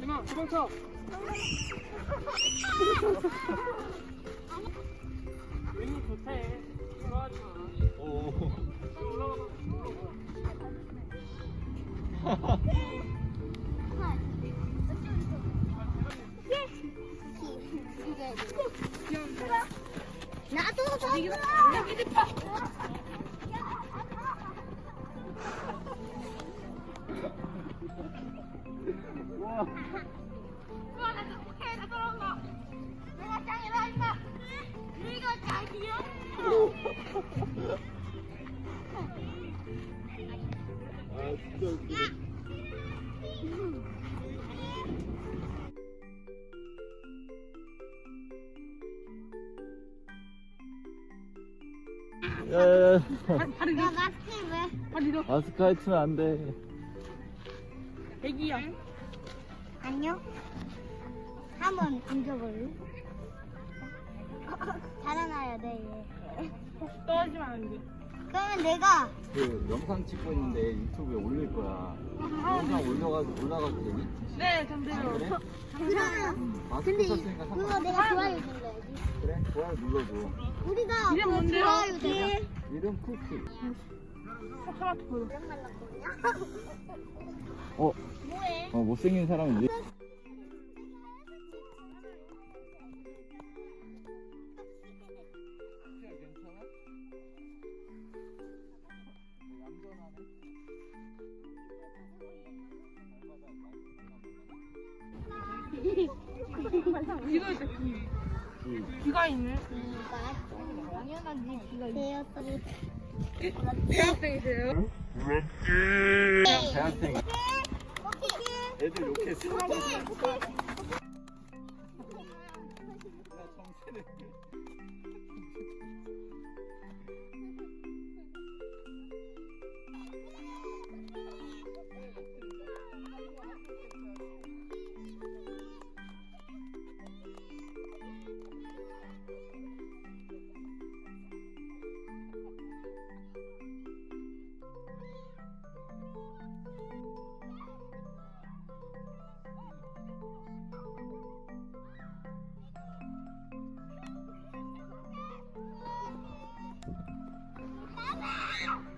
이마 도망쳐 왠지 좋대 좋아하지 마 오. 나도 저내 야야야 다리 야 마스크 왜? 다리 너 마스크 하이트면 안돼. 애기야. 안녕 한번 던져볼래? 달아나야 돼 얘. 떨어지면 안돼 그러면 내가 그 영상 찍고 있는데 유튜브에 올릴 거야. 영상 올려가지고 올라가도 되니? 네 아, 그래? 그러면 마스크 근데 이- 썼으니까 그거 상관 내가 좋아요 눌러야지. 그래? 좋아요 눌러줘. 우리가 이름 그거 뭔데요? 좋아요 이름 쿠키. 토마토 보여. 이름 말랐거든요 어? 뭐해? 어 못생긴 사람은 이괜 이거 있다 귀 귀가 있네 당연한 네 귀가 있어 대학생이세요? 대학생 오케이 애들 욕했어 정체를 him.